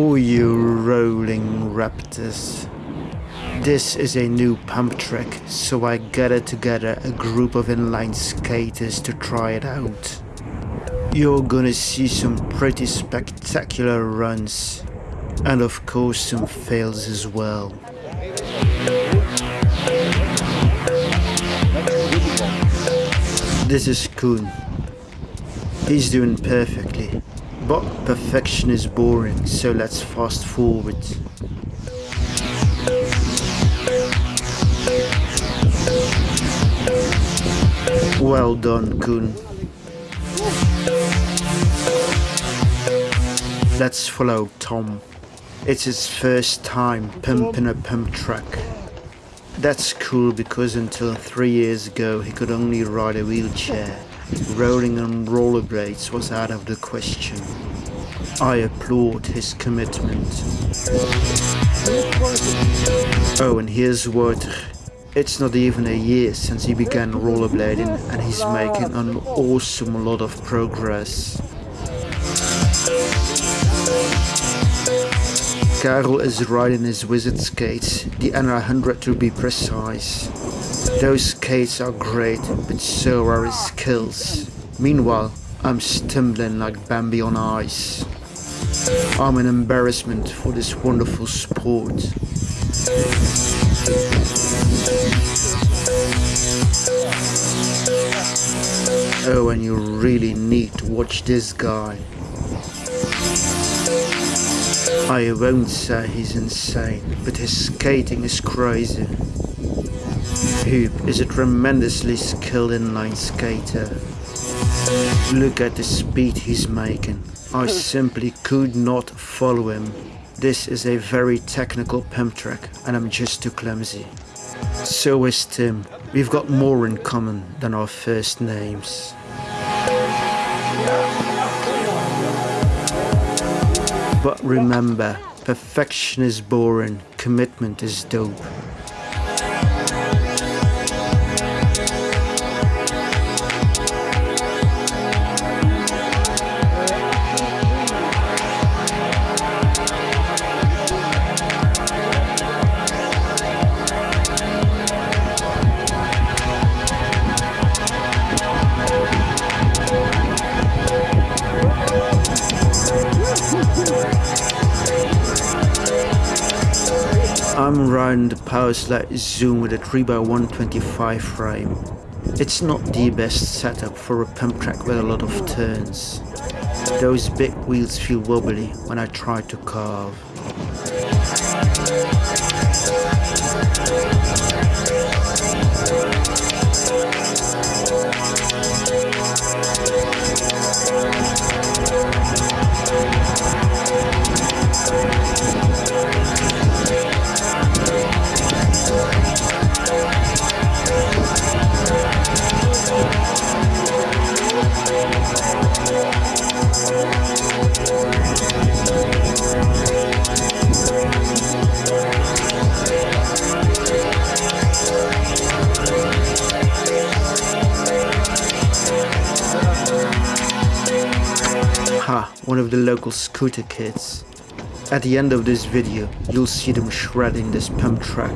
Oh, you rolling raptors. This is a new pump track, so I gathered together a group of inline skaters to try it out. You're gonna see some pretty spectacular runs, and of course some fails as well. This is Koen. He's doing perfectly. But perfection is boring, so let's fast forward. Well done, Koen. Let's follow Tom. It's his first time pumping a pump track. That's cool because until three years ago he could only ride a wheelchair. Rolling on rollerblades was out of the question. I applaud his commitment. Oh, and here's Wouter. It's not even a year since he began rollerblading and he's making an awesome lot of progress. Karel is riding his wizard skates, the NR100 to be precise. Those skates are great, but so are his skills. Meanwhile, I'm stumbling like Bambi on ice. I'm an embarrassment for this wonderful sport. Oh, and you really need to watch this guy. I won't say he's insane, but his skating is crazy. Huub is a tremendously skilled inline skater. Look at the speed he's making. I simply could not follow him. This is a very technical pump track and I'm just too clumsy. So is Tim. We've got more in common than our first names. But remember, perfection is boring, commitment is dope. I'm riding the Powerslide Zoom with a 3x125 frame. It's not the best setup for a pump track with a lot of turns. Those big wheels feel wobbly when I try to carve. Ha, one of the local scooter kids. At the end of this video, you'll see them shredding this pump track.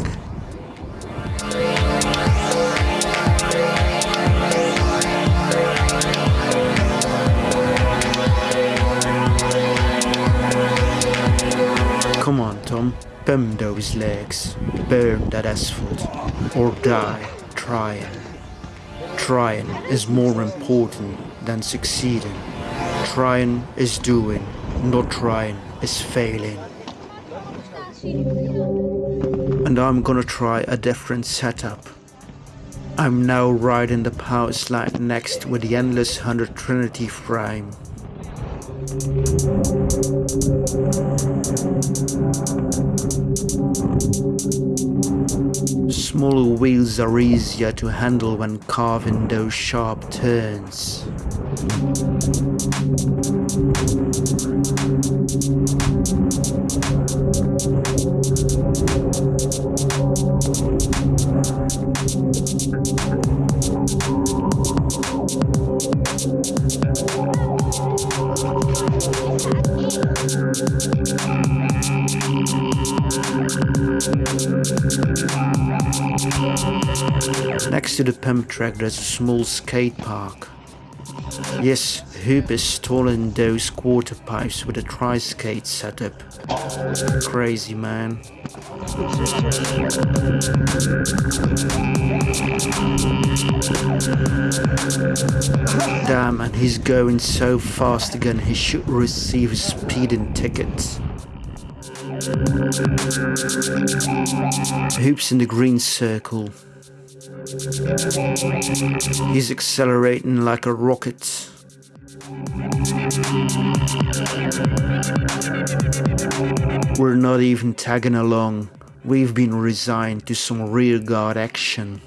Come on, Tom. Pump those legs. Burn that asphalt. Or die trying. Trying is more important than succeeding. Trying is doing, not trying is failing. And I'm gonna try a different setup. I'm now riding the Powerslide Next with the Endless 100 Trinity frame. Smaller wheels are easier to handle when carving those sharp turns. Next to the pump track there's a small skate park. Yes, Huub has stolen those quarter pipes with a tri-skate setup. Crazy man. Damn, and he's going so fast again, he should receive a speeding ticket. Huub's in the green circle. He's accelerating like a rocket. We're not even tagging along. We've been resigned to some rearguard action.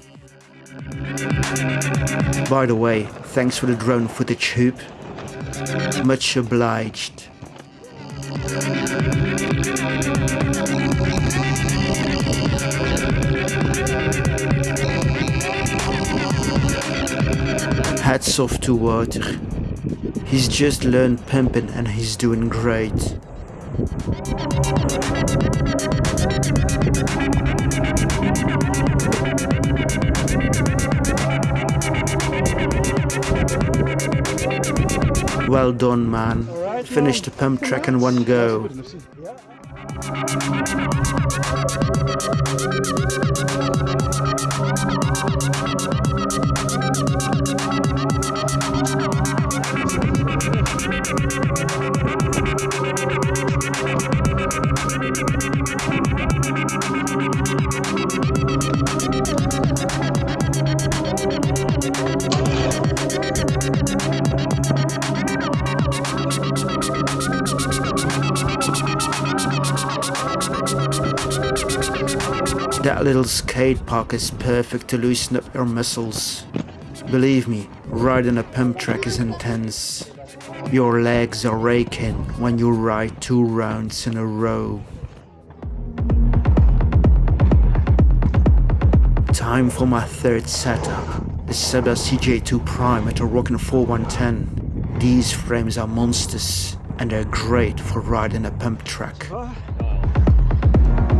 By the way, thanks for the drone footage, Huub. Much obliged. Hats off to Wouter. He's just learned pimping and he's doing great. Well done, man. Finished the pump track in one go. That little skate park is perfect to loosen up your muscles. Believe me, riding a pump track is intense. Your legs are raking when you ride two rounds in a row. Time for my third setup, the Seba CJ2 Prime at a rockin' 4110. These frames are monsters and they're great for riding a pump track.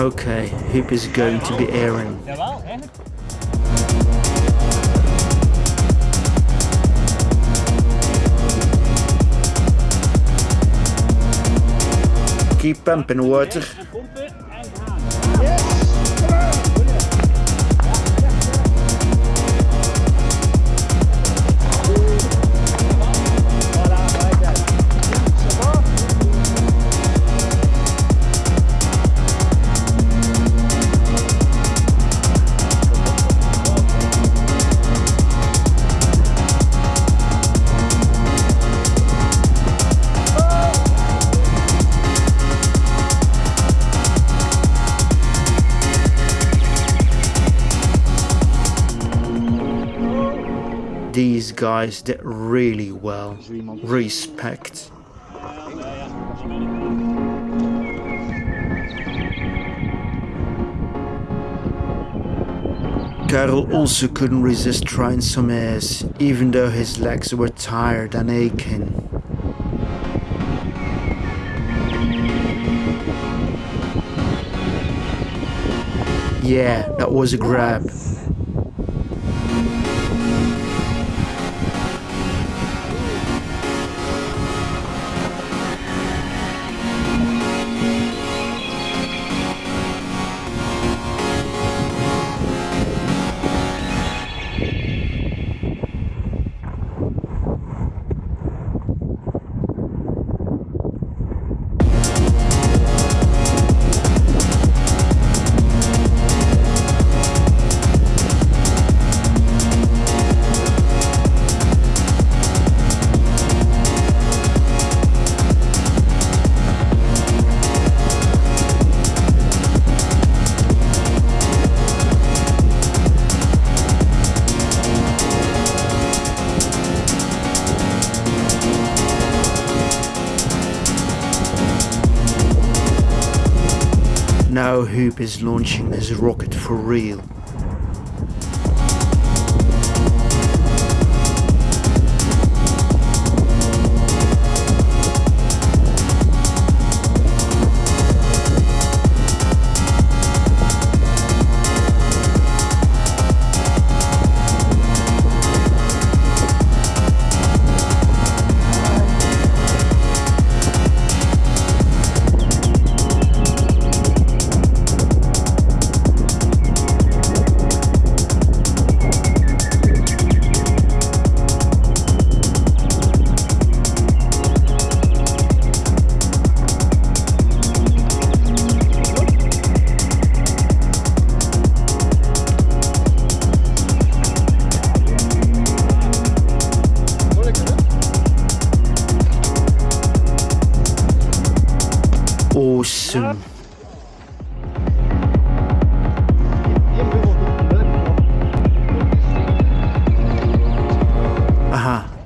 Okay, Huub is going to be airing. Keep pumping Wouter. These guys did really well. Respect. Karel also couldn't resist trying some airs, even though his legs were tired and aching. Yeah, that was a grab. Huub is launching his rocket for real.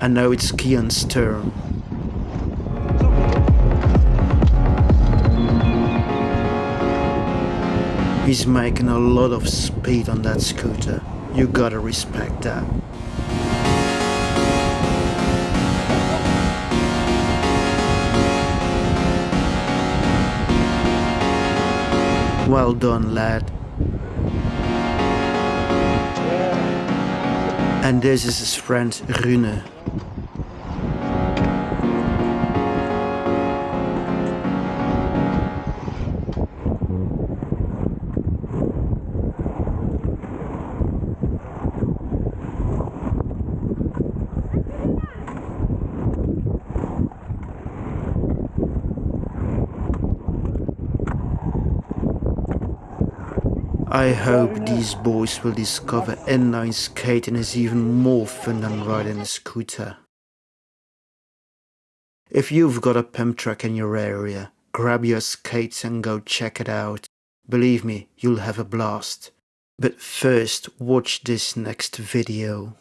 And now it's Kian's turn. He's making a lot of speed on that scooter. You gotta respect that. Well done, lad. And this is his friend Rune. I hope these boys will discover inline skating is even more fun than riding a scooter. If you've got a pump track in your area, grab your skates and go check it out. Believe me, you'll have a blast. But first, watch this next video.